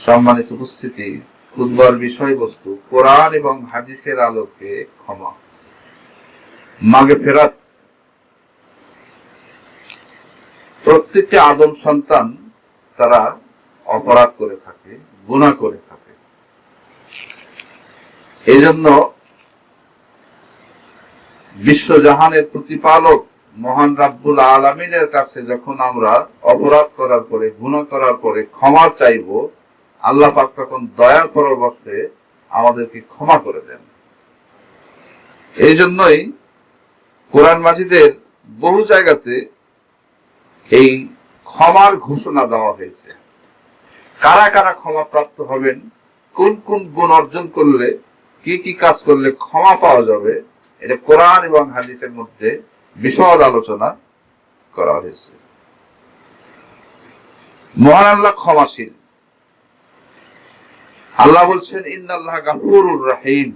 সম্মানিত উপস্থিতি উদ্বার বিষয়বস্তু, কোরআন এবং হাদিসের আলোকে ক্ষমা। মাগে ফেরাত। প্রত্যেকটি আদম সন্তান তারা অপরাধ করে থাকে গুণা করে থাকে। এই জন্য বিশ্বজাহানের প্রতিপালক মহান রাব্বুল আলমিনের কাছে যখন আমরা অপরাধ করার পরে গুণা করার পরে ক্ষমা চাইব আল্লাহ পাক তখন দয়া করার বসে আমাদেরকে ক্ষমা করে দেন। এই জন্যই কোরআন মাজিদের বহু জায়গাতে এই ক্ষমার ঘোষণা দেওয়া হয়েছে। কারা কারা ক্ষমা প্রাপ্ত হবেন, কোন কোন গুণ অর্জন করলে, কি কি কাজ করলে ক্ষমা পাওয়া যাবে, এটা কোরআন এবং হাদিসের মধ্যে বিশদ আলোচনা করা হয়েছে। মহান আল্লাহ ক্ষমাশীল। আল্লাহ বলছেন, ইন্নাল্লাহ গাফুরুর রাহিম।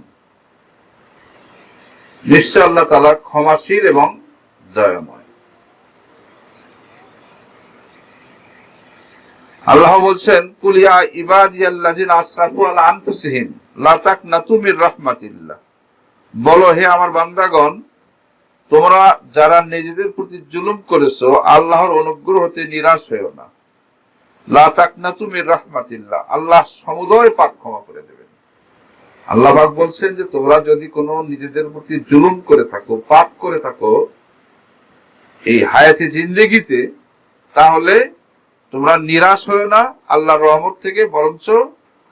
নিশ্চয় আল্লাহ তালা ক্ষমাশীল এবং দয়াময়। আল্লাহ বলছেন কুলিয়া ইবাদিয়াল্লাজিন আসরাফু আলা আনফুসিহিম, লা তাকনাতু মির রাহমাতিল্লাহ। বলো, হে আমার বান্দাগণ, তোমরা যারা নিজেদের প্রতি জুলুম করেছ, আল্লাহর অনুগ্রহ হতে নিরাশ হয়েও না। লা তাকনাতু মির রাহমাতিল্লাহ। আল্লাহ সমুদয় পাপ ক্ষমা করে দেবেন। আল্লাহ পাক বলছেন যে, তোমরা যদি কোনো নিজেদের প্রতি জুলুম করে থাকো, পাপ করে থাকো, এই হায়াতে জিন্দেগিতে, তাহলে তোমরা নিরাশ হয়ে না আল্লাহর রহমত থেকে, বরঞ্চ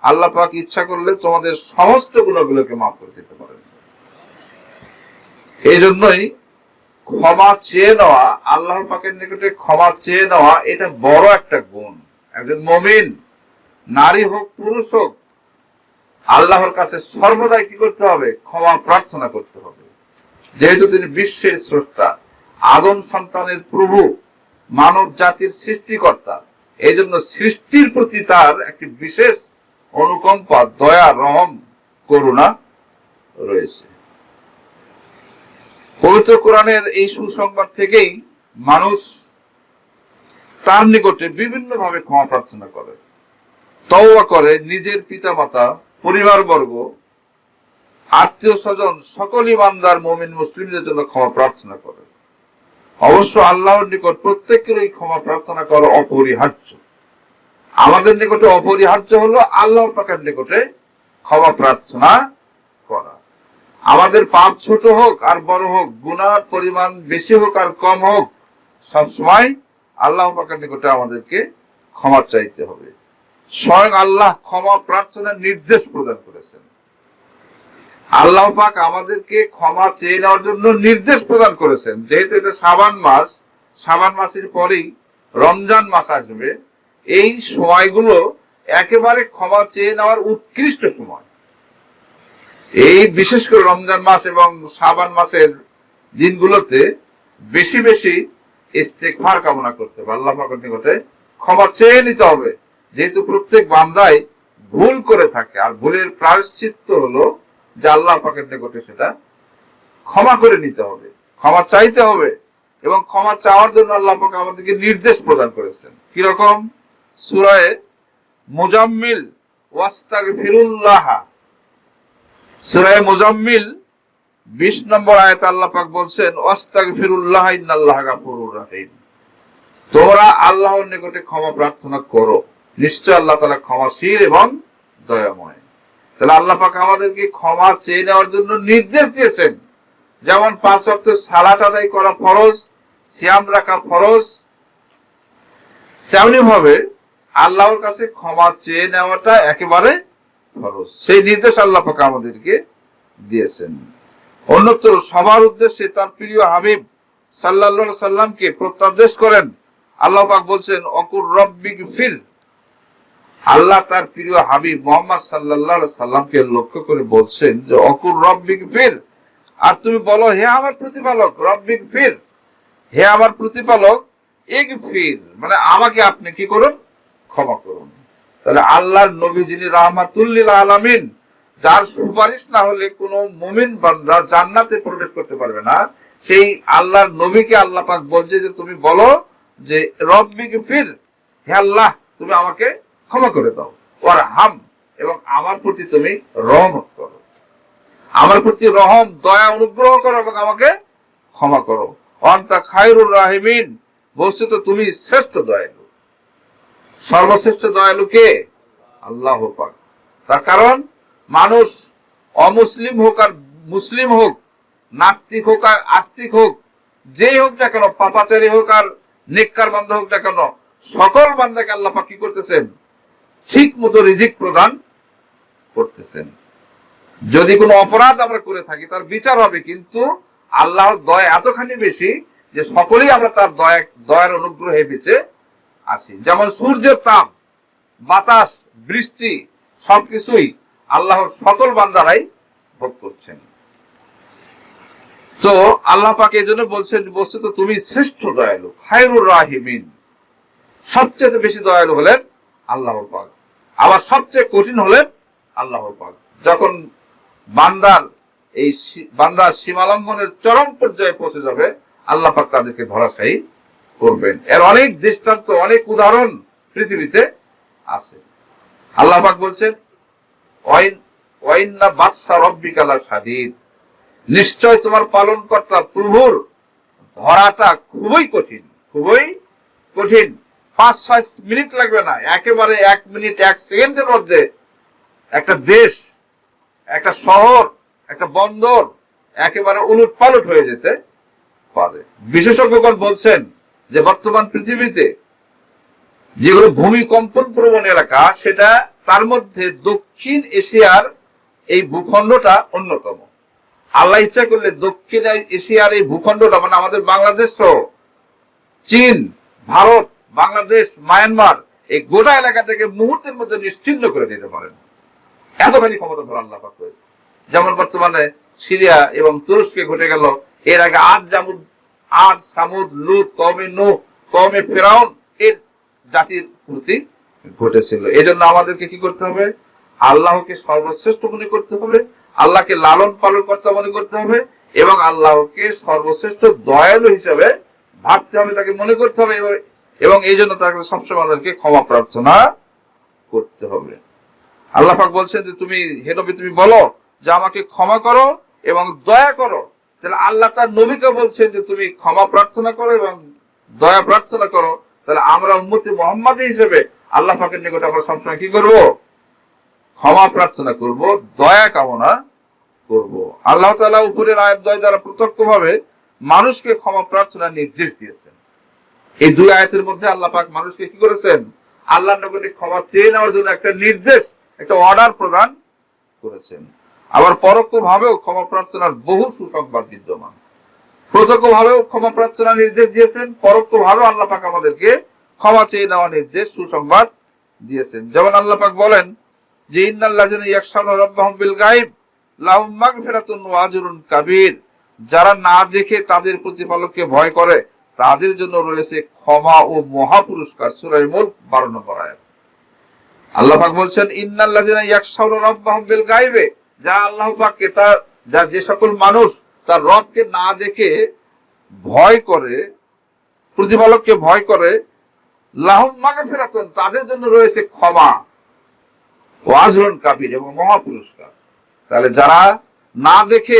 আল্লাহ পাক ইচ্ছা করলে তোমাদের সমস্ত গুণগুলোকে মাফ করে দিতে পারেন। এই জন্যই ক্ষমা চেয়ে নেওয়া আল্লাহ পাকের নিকটে ক্ষমা চেয়ে নেওয়া, এটা বড় একটা গুণ। একজন মমিন, নারী হোক, পুরুষ হোক, আল্লাহর কাছে সর্বদাই কি করতে হবে? ক্ষমা প্রার্থনা করতে হবে। যেহেতু তিনি বিশ্বের স্রষ্টা, আদম সন্তানের প্রভু, মানব জাতির সৃষ্টিকর্তা এই জন্য সৃষ্টির প্রতি তার একটি বিশেষ অনুকম্পা, দয়া, রহম, করুণা রয়েছে। পবিত্র কোরআনের এই সুসংবাদ থেকেই মানুষ তার নিকটে বিভিন্ন ভাবে ক্ষমা প্রার্থনা করে, তওবা করে নিজের পিতা পিতামাতা, পরিবারবর্গ, আত্মীয় স্বজন সকল ইমানদার মমিন মুসলিমদের জন্য ক্ষমা প্রার্থনা করে। অবশ্য আল্লাহর নিকট প্রত্যেকেরই ক্ষমা প্রার্থনা করা অপরিহার্য। আমাদের নিকটে অপরিহার্য হলো আল্লাহ পাকের নিকটে ক্ষমা প্রার্থনা করা। আমাদের পাপ ছোট হোক আর বড় হোক, গুনার পরিমাণ বেশি হোক আর কম হোক, সবসময় আল্লাহ পাকের নিকটে আমাদেরকে ক্ষমা চাইতে হবে। স্বয়ং আল্লাহ ক্ষমা প্রার্থনার নির্দেশ প্রদান করেছেন। আল্লাহ পাক আমাদেরকে ক্ষমা চেয়ে নেওয়ার জন্য নির্দেশ প্রদান করেছেন। যেহেতু এটা সাবান মাস, সাবান মাসের পরেই রমজান মাস আসবে, এই সময়গুলো একেবারে ক্ষমা চেয়ে নেওয়ার উৎকৃষ্ট সময়। এই বিশেষ করে রমজান মাস এবং সাবান মাসের দিনগুলোতে বেশি বেশি ইস্তেকভার কামনা করতে হবে, আল্লাহ পাকের নিকটে ক্ষমা চেয়ে নিতে হবে। যেহেতু প্রত্যেক বান্দাই ভুল করে থাকে, আর ভুলের প্রায়শ্চিত্ত হলো যে আল্লাহ পাকের নিকটে সেটা ক্ষমা করে নিতে হবে, ক্ষমা চাইতে হবে, এবং ক্ষমা চাওয়ার জন্য আল্লাহ পাক আমাদেরকে নির্দেশ প্রদান করেছেন। কীরকম সুরায় মুজাম্মিল, ওয়াস্তাগফিরুল্লাহ। সুরায় মুজাম্মিল বিশ নম্বর আয়াত আল্লাহ পাক বলছেন তোমরা আল্লাহর নিকটে ক্ষমা প্রার্থনা করো। নিশ্চয় আল্লাহ তাআলা ক্ষমাশীল এবং দয়াময়। তাহলে আল্লাহ পাক আমাদেরকে ক্ষমা চেয়ে নেওয়ার জন্য নির্দেশ দিয়েছেন। যেমন পাঁচ ওয়াক্ত সালাত আদায় করা ফরজ, সিয়াম রাখা ফরজ তেমনি ভাবে আল্লাহর কাছে ক্ষমা চেয়ে নেওয়াটা একেবারে ফরজ। সেই নির্দেশ আল্লাহ পাক আমাদেরকে দিয়েছেন। অন্যত্র সবার উদ্দেশ্যে তার প্রিয় হাবিব সাল্লাল্লাহু সাল্লামকে প্রত্যাদেশ করেন। আল্লাহ বলছেন, অকুর রব্বিক ফির। আল্লাহ তার প্রিয় হাবিব মোহাম্মদ সাল্লাহ সাল্লামকে লক্ষ্য করে বলছেন যে, অকুর রব্বিক ফির। আর তুমি বলো, হে আমার প্রতিপালক, রব্বিক ফির। হে আমার প্রতিপালক এক ফির মানে আমাকে আপনি কি করুন? ক্ষমা করুন। তাহলে আল্লাহর নবী যিনি রাহমাতুল্লিল আলামিন যার সুপারিশ না হলে কোনো মুমিন বান্দা জান্নাতে প্রবেশ করতে পারবে না। সেই আল্লাহর নবীকে আল্লাহ পাক বলছে যে, তুমি বলো যে, রব্বিক ফির, হে আল্লাহ, তুমি আমাকে ক্ষমা করে দাও। ওর হাম এবং আমার প্রতি তুমি রহমত করো। আমার প্রতি রহম, দয়া, অনুগ্রহ করো এবং আমাকে ক্ষমা করো। অন্তা খায়রুর রাহিমিন, বস্তুত তুমি শ্রেষ্ঠ দয়ালু। সর্বশ্রেষ্ঠ দয়ালু কে? আল্লাহ পাক। তার কারণ মানুষ অমুসলিম হোক আর মুসলিম হোক, নাস্তিক হোক আর আস্তিক হোক, যেই হোক না কেন, পাপাচারী হোক আর নেককার বান্ধব হোক না কেন, সকল বান্দাকে আল্লাহ পাক কি করতেছেন? ঠিক মতো রিজিক প্রদান করতেছেন। যদি কোনো অপরাধ আমরা করে থাকি, তার বিচার হবে, কিন্তু আল্লাহর দয়া এতখানি বেশি যে সকলেই আমরা তার দয়া, দয়ার অনুগ্রহে বেঁচে আছি। যেমন সূর্যের তাপ, বাতাস, বৃষ্টি, সবকিছুই আল্লাহর সকল বান্দারাই ভোগ করছেন। তো আল্লাহ পাক এই জন্য বলছেন বস্তুত তুমি শ্রেষ্ঠ দয়ালু, খায়রুর রাহিমিন। সবচেয়ে বেশি দয়ালু হলেন আল্লাহর পাক। আবার সবচেয়ে কঠিন হলেন আল্লাহর পাক। যখন বান্দার এই বান্দার সীমালঙ্ঘনের চরম পর্যায়ে পৌঁছে যাবে, আল্লাহ পাক তাদেরকে ধরাশায়ী করবেন। এর অনেক দৃষ্টান্ত, অনেক উদাহরণ পৃথিবীতে আছে। আল্লাহ পাক বলছেন বাদশা নিশ্চয় তোমার পালন কর্তা প্রভুর ধরাটা খুবই কঠিন খুবই কঠিন। পাঁচ, ছয় মিনিট লাগবে না, একেবারে এক মিনিট, এক সেকেন্ডের মধ্যে একটা দেশ, একটা শহর, একটা বন্দর একেবারে উলট পালট হয়ে যেতে পারে। বিশেষজ্ঞগণ বলছেন যে বর্তমান পৃথিবীতে যেগুলো ভূমিকম্পন প্রবণ এলাকা, সেটা তার মধ্যে দক্ষিণ এশিয়ার এই ভূখণ্ডটা অন্যতম। আল্লাহ ইচ্ছা করলে দক্ষিণ এশিয়ার এই ভূখণ্ডটা মানে আমাদের বাংলাদেশ সহ চীন, ভারত, বাংলাদেশ, মায়ানমার, এই গোটা এলাকাটাকে মুহূর্তের মধ্যে নিশ্চিন্ন করে দিতে পারেন। এতখানি ক্ষমতা ধর আল্লাহ পাক রয়েছে যেমন বর্তমানে সিরিয়া এবং তুরস্কে ঘটে গেল, এর আগে আজ জামুদ, আজ সামুদ, লুত কমে নু কমে ফেরাউন, এর জাতির প্রতি ঘটেছিল। এই জন্য আমাদেরকে কি করতে হবে? আল্লাহকে সর্বশ্রেষ্ঠ মনে করতে হবে, আল্লাহকে লালন পালন করতে মনে করতে হবে, এবং আল্লাহকে সর্বশ্রেষ্ঠ দয়ালু হিসাবে ভাবতে হবে, তাকে মনে করতে হবে, এবং- এই জন্য তার কাছে সবসময় আমাদেরকে ক্ষমা প্রার্থনা করতে হবে। আল্লাহ পাক বলছেন যে, তুমি হে নবী, তুমি বলো যে আমাকে ক্ষমা করো এবং দয়া করো। তাহলে আল্লাহ তার নবীকে বলছেন যে, তুমি ক্ষমা প্রার্থনা করো এবং দয়া প্রার্থনা করো। তাহলে আমরা উম্মতি মোহাম্মদ হিসেবে আল্লাহ পাকের নিকট আমরা সবসময় কি করব? ক্ষমা প্রার্থনা করব, দয়া কামনা করব। আল্লাহ তাআলা উপরের আয়াত দয় দ্বারা প্রত্যক্ষভাবে মানুষকে ক্ষমা প্রার্থনা নির্দেশ দিয়েছেন। এই দুই আয়াতের মধ্যে আল্লাহ পাক মানুষকে কি করেছেন? আল্লাহর নগরে ক্ষমা চেয়ে নেওয়ার জন্য একটা নির্দেশ, একটা অর্ডার প্রদান করেছেন। আবার পরোক্ষ ভাবেও ক্ষমা প্রার্থনার বহু সুসংবাদ বিদ্যমান। প্রত্যক্ষ ভাবেও ক্ষমা প্রার্থনা নির্দেশ দিয়েছেন পরোক্ষ ভাবে আল্লাহ পাক আমাদেরকে ক্ষমা চেয়ে নেওয়া নির্দেশ সুসংবাদ দিয়েছেন। যেমন আল্লাহ পাক বলেন যে মাগফিরাতুন ওয়া আজরুন কাবীর। যারা না দেখে তাদের প্রতিপালককে ভয় করে, তাদের জন্য রয়েছে ক্ষমা ও মহা পুরস্কার সূরা মুলক 12 নম্বর আয়াত। বলছেন বিল গায়বে। যারা আল্লাহ পাককে তার, যার যে সকল মানুষ তার রবকে না দেখে ভয় করে, প্রতিপালককে ভয় করে লাহুম মাগফিরাতুন, তাদের জন্য রয়েছে ক্ষমা ও আজরুন কাবির এবং মহা পুরস্কার। তাহলে যারা না দেখে,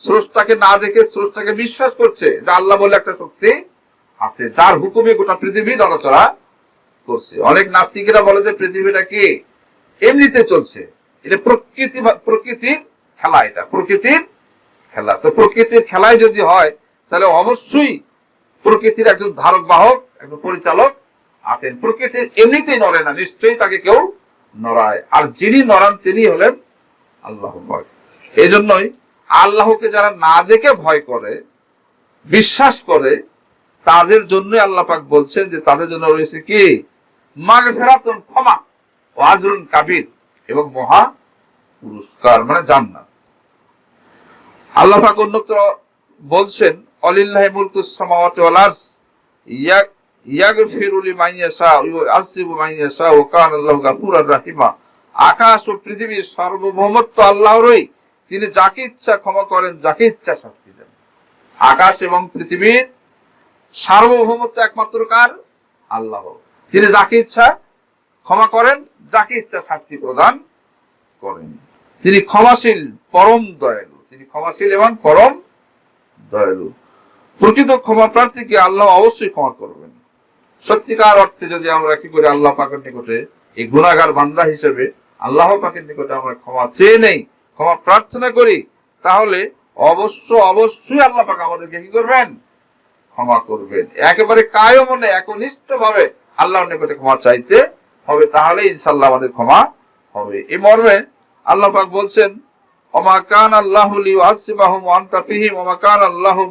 স্রষ্টাকে না দেখে স্রষ্টাকে বিশ্বাস করছে যে আল্লাহ বলে একটা শক্তি আছে, যার হুকুমে গোটা পৃথিবী নড়াচড়া করছে। অনেক নাস্তিকেরা বলে যে পৃথিবীটা কি? এমনিতে চলছে। এটা প্রকৃতি প্রকৃতির খেলা এটা, প্রকৃতির খেলা। তো প্রকৃতির খেলায় যদি হয়, তাহলে অবশ্যই প্রকৃতির একজন ধারক বাহক একজন পরিচালক আছেন। প্রকৃতির এমনিতেই নড়ে না, নিশ্চয়ই তাকে কেউ নড়ায়। আর যিনি নড়ান, তিনি হলেন আল্লাহ এই জন্যই আল্লাহকে যারা না দেখে ভয় করে, বিশ্বাস করে, তাদের জন্য আল্লাহ পাক বলছেন যে তাদের জন্য রয়েছে কি? ফেরাতন ক্ষমা ও আজরুন কাবির এবং মহা পুরস্কার মানে জান্নাত। আল্লাহ পাক অন্যত্র বলছেন, অলিল্লাহ মুলকুস সামাওয়াতি ওয়াল আরস ইয়া আকাশ ও পৃথিবীর সার্বভৌমত্ব আল্লাহরই তিনি যাকে ইচ্ছা ক্ষমা করেন, যাকে ইচ্ছা শাস্তি দেন। আকাশ এবং পৃথিবীর সার্বভৌমত্ব একমাত্র কার? আল্লাহ। তিনি যাকে ইচ্ছা ক্ষমা করেন, যাকে ইচ্ছা শাস্তি প্রদান করেন। তিনি ক্ষমাশীল, পরম দয়ালু। তিনি ক্ষমাশীল এবং পরম দয়ালু। প্রকৃত ক্ষমা প্রার্থীকে আল্লাহ অবশ্যই ক্ষমা করবেন। সত্যিকার অর্থে যদি আমরা কি করি, আল্লাহ পাকের নিকটে এই গুণাগার বান্দা হিসেবে আল্লাহ পাকের নিকটে আমরা ক্ষমা চেয়ে নেই, ক্ষমা প্রার্থনা করি, তাহলে অবশ্য অবশ্যই আল্লাহ পাক আমাদেরকে কি করবেন? ক্ষমা করবেন। একেবারে কায় মনে একনিষ্ঠ ভাবে আল্লাহর নিকটে ক্ষমা চাইতে হবে, তাহলে ইনশাল্লাহ আমাদের ক্ষমা হবে। এই মর্মে আল্লাহ পাক বলছেন, ওমা কান আল্লাহু লিউআসিবাহুম ওয়া আনতা ফীহিম, ওমা কান আল্লাহু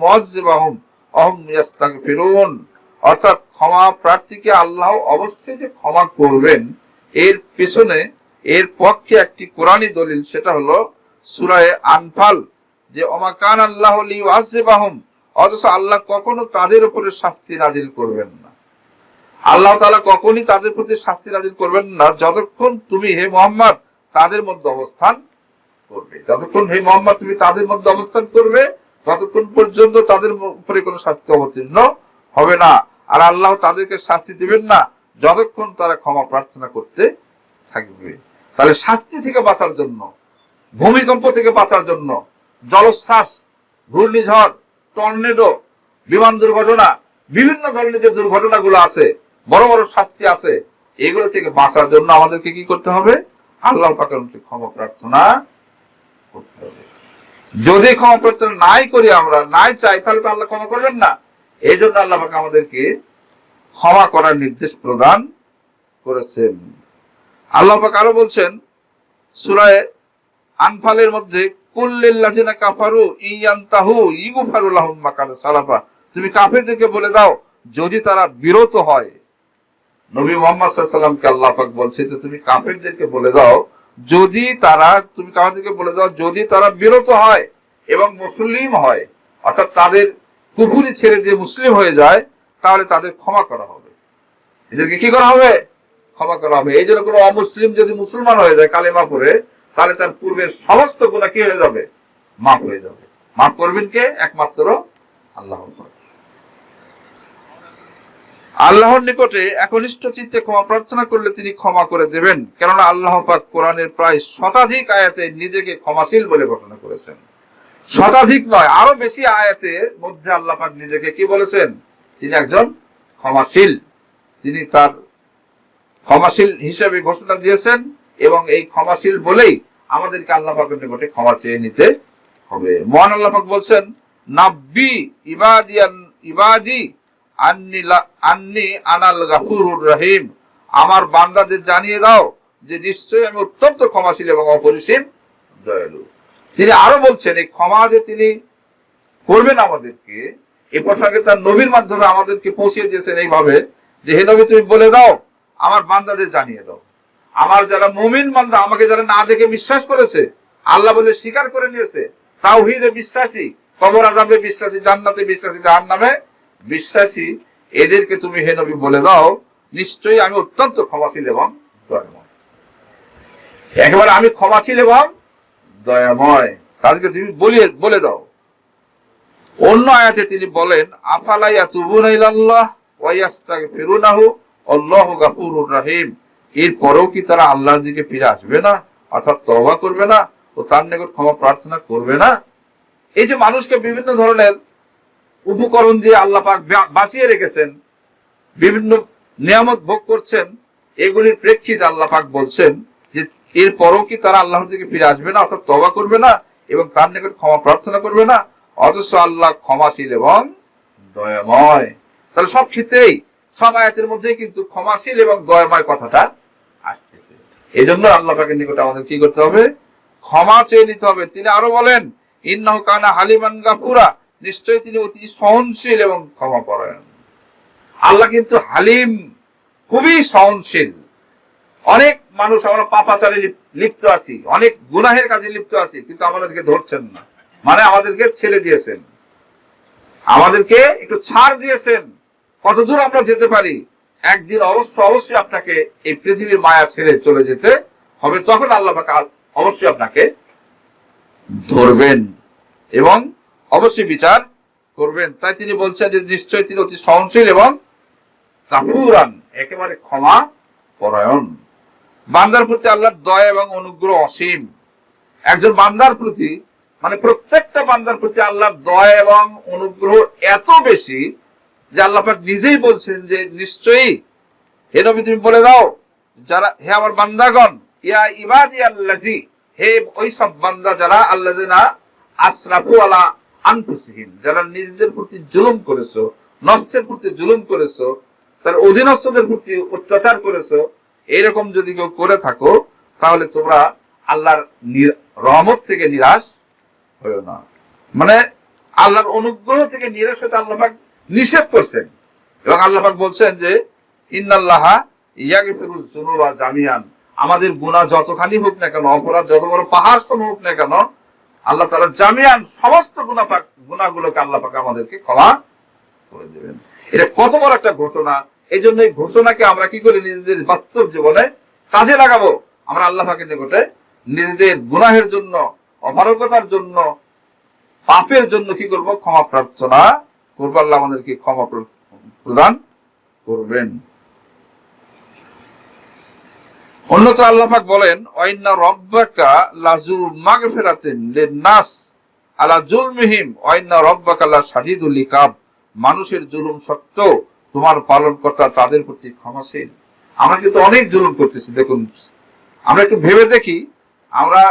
মুআসিবাহুম অহম ইয়াস্তাগফিরুন। অর্থাৎ ক্ষমা প্রার্থীকে আল্লাহ অবশ্যই যে ক্ষমা করবেন, এর পিছনে, এর পক্ষে একটি কোরআনী দলিল, সেটা হলো সূরায়ে আনফাল, যে ওমা কান আল্লাহু লিউআসিবাহুম অথচ আল্লাহ কখনো তাদের উপরে শাস্তি নাজিল করবেন না। আল্লাহ তাআলা কখনই তাদের প্রতি শাস্তি নাজিল করবেন না, যতক্ষণ তুমি হে মোহাম্মদ তাদের মধ্যে অবস্থান করবে। যতক্ষণ হে মোহাম্মদ তুমি তাদের মধ্যে অবস্থান করবে, ততক্ষণ পর্যন্ত তাদের উপরে কোনো শাস্তি অবতীর্ণ হবে না। আর আল্লাহ তাদেরকে শাস্তি দিবেন না যতক্ষণ তারা ক্ষমা প্রার্থনা করতে থাকবে। তাহলে শাস্তি থেকে বাঁচার জন্য, ভূমিকম্প থেকে বাঁচার জন্য জলোচ্ছ্বাস, ঘূর্ণিঝড়, টর্নেডো, বিমান দুর্ঘটনা, বিভিন্ন ধরনের যে দুর্ঘটনাগুলো আছে, বড় বড় শাস্তি আছে, এগুলো থেকে বাঁচার জন্য আমাদেরকে কি করতে হবে? আল্লাহ মুখে ক্ষমা প্রার্থনা করতে হবে। যদি ক্ষমা প্রার্থনা নাই করি আমরা, নাই চাই, তাহলে তো আল্লাহ ক্ষমা করবেন না। এই জন্য আল্লাহ আমাদেরকে ক্ষমা করার নির্দেশ প্রদান করেছেন। আল্লাহ আরও বলছেন, সুরায় আনফালের মধ্যে কুল্লিল্লাজিনা কাফারু ইয়ান্তাহু সালাফা। তুমি কাফেরদেরকে বলে দাও, যদি তারা বিরত হয়। নবী মোহাম্মদ সাল্লামকে আল্লাহ বলছে যে, তুমি কাফেরদেরকে বলে দাও, যদি তারা, তুমি কাফেরদেরকে বলে দাও, যদি তারা বিরত হয় এবং মুসলিম হয়, অর্থাৎ তাদের কুকুরি ছেড়ে দিয়ে মুসলিম হয়ে যায়, তাহলে তাদের ক্ষমা করা হবে। এদেরকে কি করা হবে? ক্ষমা করা হবে। এই জন্য কোনো অমুসলিম যদি মুসলমান হয়ে যায় কালেমা করে তাহলে তার পূর্বের সমস্ত গুণা কি হয়ে যাবে? মাফ হয়ে যাবে। মাফ করবেন কে? একমাত্র আল্লাহ। আল্লাহর নিকটে একনিষ্ঠ চিত্তে ক্ষমা প্রার্থনা করলে তিনি ক্ষমা করে দেবেন। কেননা আল্লাহ পাক কোরআনের প্রায় শতাধিক আয়াতে নিজেকে ক্ষমাশীল বলে ঘোষণা করেছেন। শতাধিক নয়, আরও বেশি আয়াতের মধ্যে আল্লাহ নিজেকে কি বলেছেন? তিনি একজন ক্ষমাশীল। তিনি তার ক্ষমাশীল হিসেবে ঘোষণা দিয়েছেন এবং এই ক্ষমাশীল বলেই আমাদেরকে আল্লাহ নিকটে ক্ষমা চেয়ে নিতে হবে। মহান আল্লাহ বলছেন, নাব্বি ইবাদিয়ান ইবাদি আন্নি আন্নি আনাল গাফুরুর রহিম। আমার বান্দাদের জানিয়ে দাও যে নিশ্চয়ই আমি অত্যন্ত ক্ষমাশীল এবং অপরিসীম দয়ালু। তিনি আরও বলছেন, এই ক্ষমা যে তিনি করবেন আমাদেরকে, এ প্রসঙ্গে তার নবীর মাধ্যমে আমাদেরকে পৌঁছিয়ে দিয়েছেন এইভাবে যে, হে নবী, তুমি বলে দাও, আমার বান্দাদের জানিয়ে দাও। আমার যারা মুমিন বান্দা, আমাকে যারা না দেখে বিশ্বাস করেছে, আল্লাহ বলে স্বীকার করে নিয়েছে, তাওহীদে বিশ্বাসী, কবর আজাবে বিশ্বাসী, জান্নাতে বিশ্বাসী, জাহান্নামে বিশ্বাসী, এদেরকে তুমি, হে নবী, বলে দাও। নিশ্চয়ই আমি অত্যন্ত ক্ষমাশীল এবং একেবারে আমি ক্ষমাশীল এবং দয়াময় তাদেরকে তুমি বলিয়ে বলে দাও। অন্য আয়াতে তিনি বলেন আফালাইয়া তুবুন ইলাল্লাহ ওয়া ইয়াস্তাগফিরুনাহু? আল্লাহু গাফুরুর রহিম। এরপরেও কি তারা আল্লাহর দিকে ফিরে আসবে না? অর্থাৎ তওবা করবে না ও তার নিকট ক্ষমা প্রার্থনা করবে না? এই যে মানুষকে বিভিন্ন ধরনের উপকরণ দিয়ে আল্লাহ পাক বাঁচিয়ে রেখেছেন, বিভিন্ন নিয়ামত ভোগ করছেন, এগুলির প্রেক্ষিতে আল্লাহ পাক বলছেন এরপরও কি তারা আল্লাহর দিকে ফিরে আসবে না, অর্থাৎ তবা করবে না এবং তার নিকট ক্ষমা প্রার্থনা করবে না? অথচ আল্লাহ ক্ষমাশীল এবং দয়াময়। তাহলে সব ক্ষেত্রেই, সব আয়াতের মধ্যেই কিন্তু ক্ষমাশীল এবং দয়াময় কথাটা আসতেছে। এই জন্য আল্লাহ পাকের নিকট আমাদের কি করতে হবে? ক্ষমা চেয়ে নিতে হবে। তিনি আরও বলেন, ইন্নাহু কানা হালিমান গাফুরা। নিশ্চয়ই তিনি অতি সহনশীল এবং ক্ষমা পরায়ণ। আল্লাহ কিন্তু হালিম, খুবই সহনশীল। অনেক মানুষ আমরা পাপাচারে লিপ- লিপ্ত আছি। অনেক গুনাহের কাজে লিপ্ত আছি, কিন্তু আমাদেরকে ধরছেন না। মানে আমাদেরকে ছেড়ে দিয়েছেন। আমাদেরকে একটু ছাড় দিয়েছেন। কতদূর আমরা যেতে পারি? একদিন অবশ্য অবশ্যই আপনাকে এই পৃথিবীর মায়া ছেড়ে চলে যেতে হবে। তখন আল্লাহ অবশ্যই আপনাকে ধরবেন এবং অবশ্যই বিচার করবেন। তাই তিনি বলছেন যে নিশ্চয়ই তিনি অতি সহনশীল এবং কাফুরান একেবারে ক্ষমা পরায়ণ। বান্দার প্রতি আল্লাহর দয়া এবং অনুগ্রহ অসীম। একজন বান্দার প্রতি মানে প্রত্যেকটা বান্দার প্রতি আল্লাহর দয়া এবং অনুগ্রহ এত বেশি যে আল্লাহ নিজেই বলছেন যে, নিশ্চয়ই, হে নবী, তুমি বলে দাও, যারা, হে আমার বান্দাগণ, ইয়া ইবাদি আল্লাজি হে ওই সব বান্দা যারা আল্লাহ আসরাফু আলা আনফুসিহিম, যারা নিজেদের প্রতি জুলুম করেছ, নষ্টের প্রতি জুলুম করেছ, তার অধীনস্থদের প্রতি অত্যাচার করেছ এরকম যদি কেউ করে থাকো, তাহলে তোমরা আল্লাহর রহমত থেকে নিরাশ হয়েও না। মানে আল্লাহর অনুগ্রহ থেকে নিরাশ হতে আল্লাহ পাক নিষেধ করছেন। এবং আল্লাহফাক বলছেন যে, ইন্নাল্লাহা যুনুবা জামিয়ান। আমাদের গুনাহ যতখানি হোক না কেন, অপরাধ যত বড় পাহাড় হোক না কেন, আল্লাহ তাআলা জামিয়ান সমস্ত পাক, গুনাহগুলোকে আল্লাহ পাক আমাদেরকে ক্ষমা করে দেবেন। এটা কত বড় একটা ঘোষণা। এই জন্য এই ঘোষণাকে আমরা কি করি? নিজেদের বাস্তব জীবনে কাজে লাগাবো। আমরা আল্লাহ পাকের নিকটে নিজেদের গুনাহের জন্য, অপারগতার জন্য, পাপের জন্য কি করব? ক্ষমা প্রার্থনা করব। আল্লাহ আমাদেরকে ক্ষমা প্রদান করবেন। অন্যত্র আল্লাহ পাক বলেন, ওয়াইন্না রব্বাকা লাজু মাগফিরাতিন ফেরাতেন নাস আলা জুলমিহিম। ওয়াইন্না রব্বাকা লা শাদীদুল ইকাব। মানুষের জুলুম সত্ত্বেও তোমার পালন কর্তা তাদের প্রতি ক্ষমাশীল। আমরা কিন্তু অনেক জুলুম করতেছি, দেখুন। আমরা একটু ভেবে দেখি, আমরা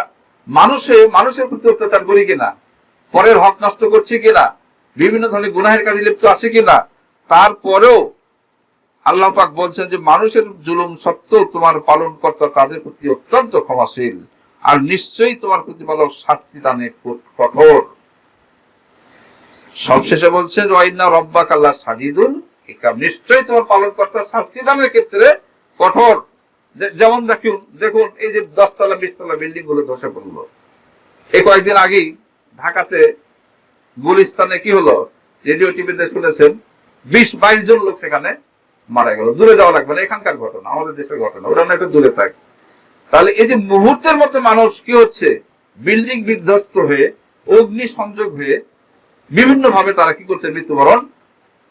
মানুষে, মানুষের প্রতি অত্যাচার করি কিনা, পরের হক নষ্ট করছি কিনা, বিভিন্ন ধরনের গুনাহের কাজে লিপ্ত আছে কিনা, তারপরেও আল্লাহ পাক বলছেন যে মানুষের জুলুম সত্ত্বেও তোমার পালন কর্তা তাদের প্রতি অত্যন্ত ক্ষমাশীল, আর নিশ্চয়ই তোমার প্রতিপালক শাস্তি দানে কঠোর। সবশেষে বলছেন ওয়াইনা রব্বাক আল্লাহ সাজিদুল ইকাম নিশ্চয়ই তোমার পালনকর্তা শাস্তি দানের ক্ষেত্রে কঠোর। যেমন দেখুন দেখুন, এই যে দশতলা, বিশতলা বিল্ডিংগুলো ধসে পড়ল। এই কয়েকদিন আগেই ঢাকাতে গুলিস্তানে কি হলো? রেডিও টিভিতে শুনেছেন, বিশ বাইশ জন লোক সেখানে মারা গেল। দূরে যাওয়া লাগবে না, এখানকার ঘটনা, আমাদের দেশের ঘটনা ওরা না একটু দূরে থাক। তাহলে এই যে মুহূর্তের মধ্যে মানুষ কি হচ্ছে? বিল্ডিং বিধ্বস্ত হয়ে অগ্নি সংযোগ হয়ে বিভিন্ন ভাবে তারা কি করছে? মৃত্যুবরণ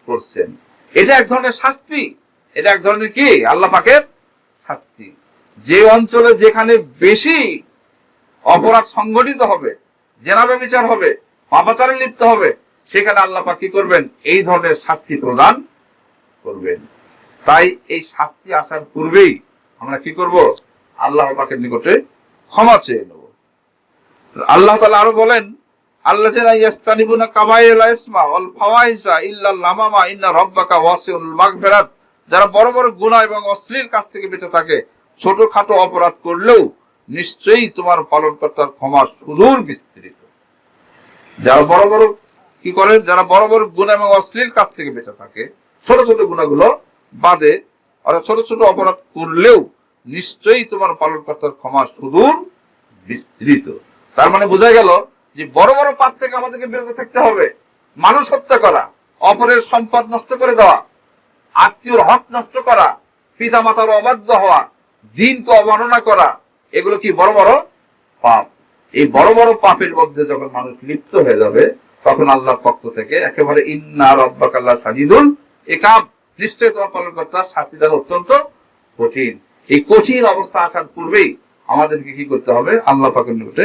করছেন। এটা এক ধরনের শাস্তি। এটা এক ধরনের কি? আল্লাহ পাকের শাস্তি। যে অঞ্চলে যেখানে বেশি অপরাধ সংগঠিত হবে, জেনাবে বিচার হবে, পাপাচারে লিপ্ত হবে, সেখানে আল্লাহ পাক কি করবেন? এই ধরনের শাস্তি প্রদান করবেন। তাই এই শাস্তি আসার পূর্বেই আমরা কি করব? আল্লাহ পাকের নিকটে ক্ষমা চেয়ে নেব। আল্লাহ তাআলা আরও বলেন আল্লাহ যেনা ইয়াস্তানিবুনা কাবাইল ইসমা ওয়াল ফাওয়াইসা ইল্লা লামামা ইন্না রাব্বাকা ওয়াসিউল মাগফিরাত। যারা বড় বড় গুনাহ এবং অশ্লীল কাজ থেকে বেঁচে থাকে, ছোটখাটো অপরাধ করলেও নিশ্চয়ই তোমার পালনকর্তার ক্ষমা সুদূর বিস্তৃত। যারা বড় বড়, কি করে? যারা বড় বড় গুণা এবং অশ্লীল কাজ থেকে বেঁচে থাকে, ছোট ছোট গুণাগুলো বাদে অর্থাৎ ছোট ছোট অপরাধ করলেও নিশ্চয়ই তোমার পালনকর্তার ক্ষমা সুদূর বিস্তৃত। তার মানে বোঝা গেল যে বড় বড় পাপ থেকে আমাদেরকে বিরত থাকতে হবে। মানুষ হত্যা করা, অপরের সম্পদ নষ্ট করে দেওয়া, আত্মীয়র হক নষ্ট করা পিতা মাতার অবাধ্য হওয়া, দিনকে অবমাননা করা, এগুলো কি বড় বড় পাপ? এই বড় বড় পাপের মধ্যে যখন মানুষ লিপ্ত হয়ে যাবে, তখন আল্লাহর পক্ষ থেকে একেবারে ইন্না রব্বাক আল্লাহ সাজিদুল একাব নিশ্চয় তোমার পালনকর্তা শাস্তি দেওয়া অত্যন্ত কঠিন। এই কঠিন অবস্থা আসার পূর্বেই আমাদেরকে কি করতে হবে? আল্লাহ পাকের নিকটে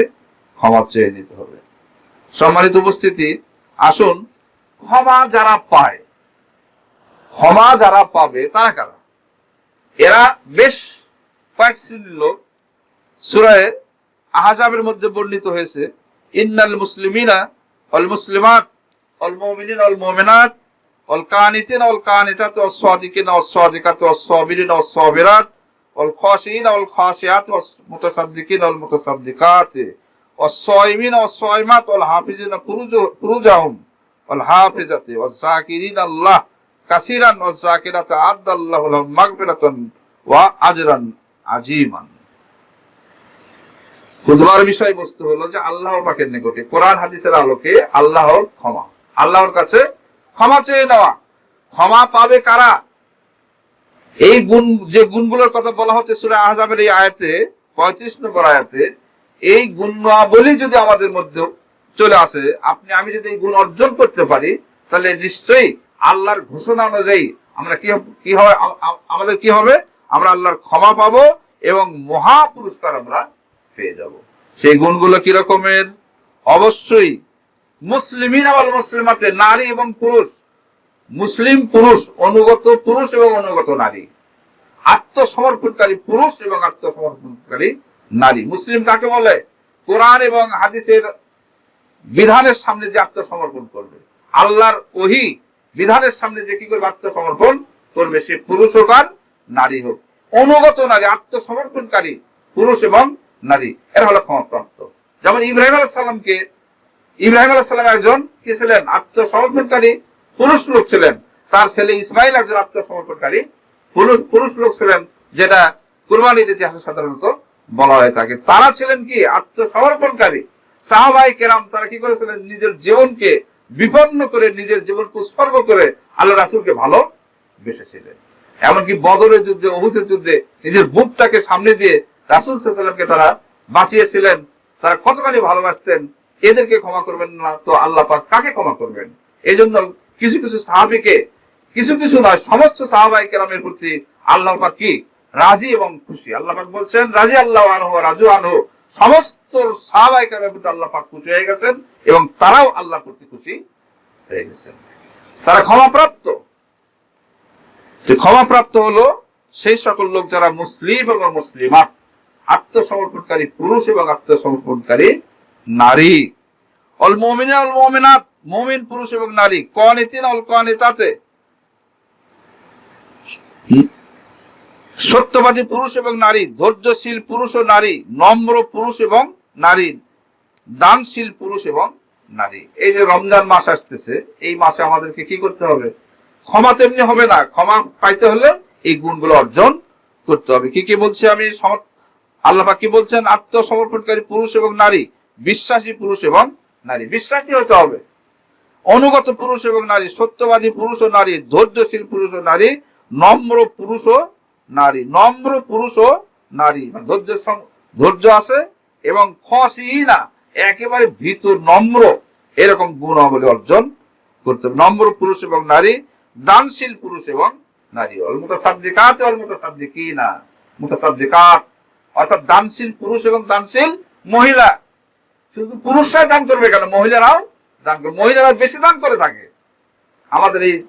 ক্ষমা চেয়ে নিতে হবে। সম্মানিত উপস্থিতি, আসুন, ক্ষমা যারা পায়, ক্ষমা যারা পাবে তারা কারা? এরা বেশ কয়েক শ্রেণির লোক। সুরায় আহাজাবের মধ্যে বর্ণিত হয়েছে, ইন্নাল মুসলিমিনা অল মুসলিমাত অল মুমিনিন অল মুমিনাত অল কানিতিন অল কানিতাত অল সাদিকিন অল সাদিকাত অল সাবিরিন অল খাশিয়াত অল মুতাসাদ্দিকিন অল মুতাসাদ্দিকাত। জাকিরিন আল্লাহ কাসিরান অল জাকিরাত আদাল্লাহু লাহুম মাগফিরাতান ওয়া আজরান আজিমান খুদবার বিষয়বস্তু হলো যে নিকটে কোরআন হাদিসের আলোকে আল্লাহর ক্ষমা। আল্লাহর কাছে ক্ষমা চেয়ে নেওয়া। ক্ষমা পাবে কারা? এই গুণ, যে গুণগুলোর কথা বলা হচ্ছে সুরে আহজাবের এই আয়াতে, পঁয়ত্রিশ নম্বর আয়াতে এই গুণাবলী যদি আমাদের মধ্যে চলে আসে, আপনি, আমি যদি এই গুণ অর্জন করতে পারি, তাহলে নিশ্চয়ই আল্লাহর ঘোষণা অনুযায়ী আমরা কি কি আ- আমাদের কি হবে? আমরা আল্লাহর ক্ষমা পাবো এবং মহা পুরস্কার আমরা পেয়ে যাব। সেই গুণগুলো কি রকমের? অবশ্যই মুসলিমিন আওয়াল মুসলিমাতে নারী এবং পুরুষ। মুসলিম পুরুষ, অনুগত পুরুষ এবং অনুগত নারী। আত্মসমর্পণকারী পুরুষ এবং আত্মসমর্পণকারী নারী। মুসলিম কাকে বলে? কোরআন এবং হাদিসের বিধানের সামনে যে আত্মসমর্পণ করবে। আল্লাহর ওহি বিধানের সামনে যে কি করবে? আত্মসমর্পণ করবে। সে পুরুষ হোক আর নারী হোক। অনুগত নারী, আত্মসমর্পণকারী পুরুষ এবং নারী। এরা হলো ক্ষমাপ্রাপ্ত। যেমন ইব্রাহিম আলাহ সাল্লামকে ইব্রাহিম আলাহ সাল্লাম একজন কি ছিলেন? আত্মসমর্পণকারী পুরুষ লোক ছিলেন। তার ছেলে ইসমাইল একজন আত্মসমর্পণকারী পুরুষ পুরুষ লোক ছিলেন, যেটা কুরবানির ইতিহাসে সাধারণত বলা হয় থাকে তারা ছিলেন কি? আত্মসমর্পণকারী। সাহাবাই কেরাম তারা কি করেছিলেন? নিজের জীবনকে বিপন্ন করে, নিজের জীবনকে উৎসর্গ করে আল্লাহ রাসুলকে ভালো বেসেছিলেন। এমনকি বদরের যুদ্ধে অহুতের যুদ্ধে নিজের বুকটাকে সামনে দিয়ে রাসুল সাল্লামকে তারা বাঁচিয়েছিলেন। তারা কতখানি ভালোবাসতেন? এদেরকে ক্ষমা করবেন না তো আল্লাহ পাক কাকে ক্ষমা করবেন? এই জন্য কিছু কিছু সাহাবিকে, কিছু কিছু নয়, সমস্ত সাহাবাই কেরামের প্রতি আল্লাহ পাক কি রাজি এবং খুশি। আল্লাহ পাক বলছেন, রাজি আল্লাহ আনহু রাজু আনহু। সমস্ত সাহাবাই কেরামের প্রতি আল্লাহ পাক খুশি হয়ে গেছেন এবং তারাও আল্লাহ প্রতি খুশি হয়ে গেছেন। তারা ক্ষমাপ্রাপ্ত। যে ক্ষমাপ্রাপ্ত হলো সেই সকল লোক যারা মুসলিম এবং মুসলিমাত। আত্মসমর্পণকারী পুরুষ এবং আত্মসমর্পণকারী নারী। অল মমিন অল মমিনাত। মমিন, পুরুষ এবং নারী। কনিতিন অল কনিতাতে। সত্যবাদী পুরুষ এবং নারী, ধৈর্যশীল পুরুষ ও নারী, নম্র পুরুষ এবং নারী, দানশীল পুরুষ এবং নারী। এই যে রমজান মাস আসতেছে, এই মাসে আমাদেরকে কি করতে হবে? ক্ষমা তেমনি হবে না, ক্ষমা পাইতে হলে এই গুণগুলো অর্জন করতে হবে। কি কি বলছি আমি? আল্লাহ কি বলছেন? আত্মসমর্পণকারী পুরুষ এবং নারী, বিশ্বাসী পুরুষ এবং নারী। বিশ্বাসী হতে হবে। অনুগত পুরুষ এবং নারী, সত্যবাদী পুরুষ ও নারী, ধৈর্যশীল পুরুষ ও নারী, নম্র পুরুষ ও নারী, নম্র পুরুষ ও নারী। মানে ধৈর্য সং- ধৈর্য আছে এবং খসি না একেবারে ভীত, নম্র, এরকম গুণাবলী অর্জন করতে নম্র পুরুষ এবং নারী, দানশীল পুরুষ এবং নারী। অলমুতাসাদ্দিকাত, অলমুতাসাদ্দিকিনা, মুতাসাদ্দিকাত। অর্থাৎ দানশীল পুরুষ এবং দানশীল মহিলা। শুধু পুরুষরাই দান করবে কেন? মহিলারাও দান করবে। মহিলারা বেশি দান করে থাকে। আমাদের এই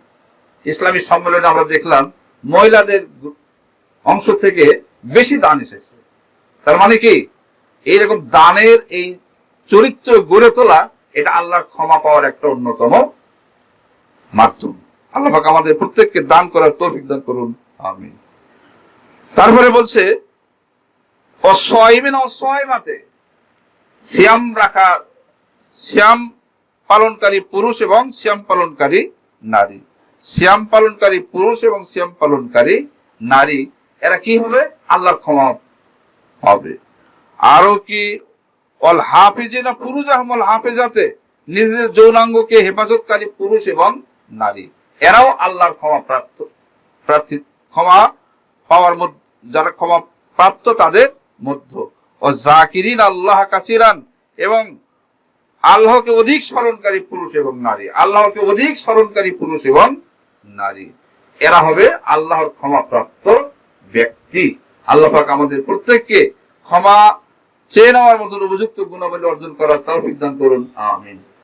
ইসলামী সম্মেলনে আমরা দেখলাম, মহিলাদের অংশ থেকে বেশি দান এসেছে। তার মানে কি? এইরকম দানের এই চরিত্র গড়ে তোলা এটা আল্লাহর ক্ষমা পাওয়ার একটা অন্যতম মাধ্যম। আল্লাহ আমাদের প্রত্যেককে দান করার তৌফিক দান করুন। আমি তারপরে বলছে অসয়মিন অসয়মাতে সিয়াম রাখা শ্যাম পালনকারী পুরুষ এবং শ্যাম পালনকারী নারী। শ্যাম পালনকারী পুরুষ এবং শ্যাম পালনকারী নারী এরা কি হবে? আল্লাহর ক্ষমা হবে। আরও কি অল হাফিজিনা, পুরুষ আহমল হাফেজাতে নিজের যৌনাঙ্গকে হেফাজতকারী পুরুষ এবং নারী। এরাও আল্লাহর ক্ষমা প্রাপ্ত, প্রার্থী, ক্ষমা পাওয়ার মধ্যে, যারা ক্ষমা প্রাপ্ত তাদের মধ্য। ও জাকিরিন আল্লাহ কাসিরান এবং আল্লাহকে অধিক স্মরণকারী পুরুষ এবং নারী। আল্লাহকে অধিক স্মরণকারী পুরুষ এবং নারী। এরা হবে আল্লাহর ক্ষমাপ্রাপ্ত ব্যক্তি, আল্লাহ পাক আমাদের প্রত্যেককে ক্ষমা চেয়ে নেওয়ার মতন উপযুক্ত গুণাবলী অর্জন করার তাও দান করুন, আমিন।